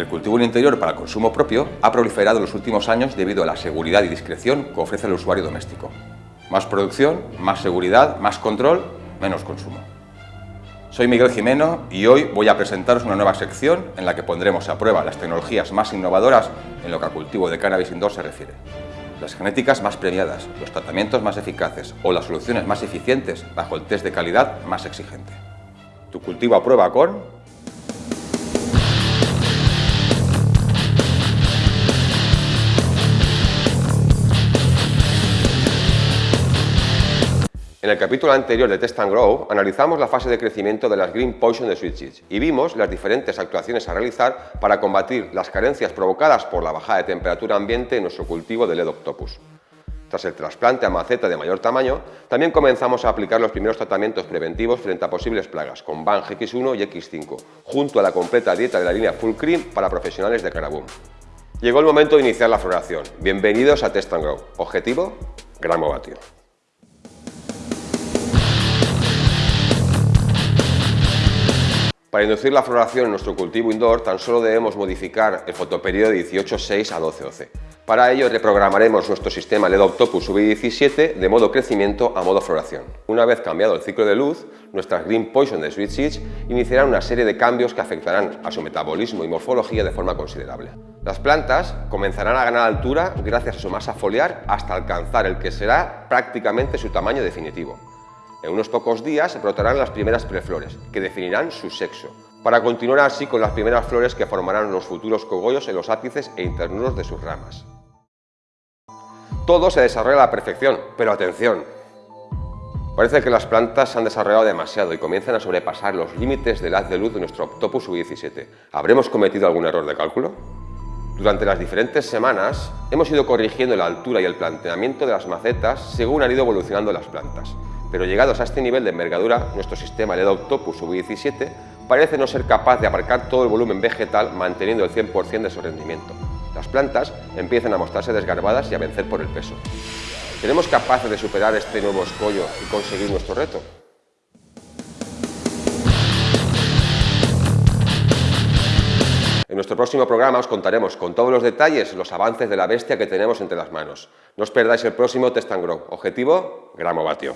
El cultivo en interior para consumo propio ha proliferado en los últimos años debido a la seguridad y discreción que ofrece el usuario doméstico. Más producción, más seguridad, más control, menos consumo. Soy Miguel Jimeno y hoy voy a presentaros una nueva sección en la que pondremos a prueba las tecnologías más innovadoras en lo que al cultivo de cannabis indoor se refiere. Las genéticas más premiadas, los tratamientos más eficaces o las soluciones más eficientes bajo el test de calidad más exigente. Tu cultivo a prueba con En el capítulo anterior de Test and Grow analizamos la fase de crecimiento de las Green Poison de Switch y vimos las diferentes actuaciones a realizar para combatir las carencias provocadas por la bajada de temperatura ambiente en nuestro cultivo de LED Octopus. Tras el trasplante a maceta de mayor tamaño, también comenzamos a aplicar los primeros tratamientos preventivos frente a posibles plagas con BAN X1 y X5, junto a la completa dieta de la línea Full Cream para profesionales de Caraboom. Llegó el momento de iniciar la floración. Bienvenidos a Test and Grow. Objetivo, gramo vatio. Para inducir la floración en nuestro cultivo indoor tan solo debemos modificar el fotoperiodo de 18.6 a 12.12. Para ello reprogramaremos nuestro sistema LED Octopus V17 de modo crecimiento a modo floración. Una vez cambiado el ciclo de luz, nuestras Green Poison de Sweet Seeds iniciarán una serie de cambios que afectarán a su metabolismo y morfología de forma considerable. Las plantas comenzarán a ganar altura gracias a su masa foliar hasta alcanzar el que será prácticamente su tamaño definitivo. En unos pocos días brotarán las primeras preflores, que definirán su sexo, para continuar así con las primeras flores que formarán los futuros cogollos en los ápices e internuros de sus ramas. Todo se desarrolla a la perfección, pero atención, Parece que las plantas se han desarrollado demasiado y comienzan a sobrepasar los límites del haz de luz de nuestro Octopus U17. ¿Habremos cometido algún error de cálculo? Durante las diferentes semanas hemos ido corrigiendo la altura y el planteamiento de las macetas según han ido evolucionando las plantas pero llegados a este nivel de envergadura, nuestro sistema LED Octopus V17 parece no ser capaz de abarcar todo el volumen vegetal manteniendo el 100% de su rendimiento. Las plantas empiezan a mostrarse desgarbadas y a vencer por el peso. ¿Seremos capaces de superar este nuevo escollo y conseguir nuestro reto? En nuestro próximo programa os contaremos con todos los detalles los avances de la bestia que tenemos entre las manos. No os perdáis el próximo Test and Grow. Objetivo, gramo vatio.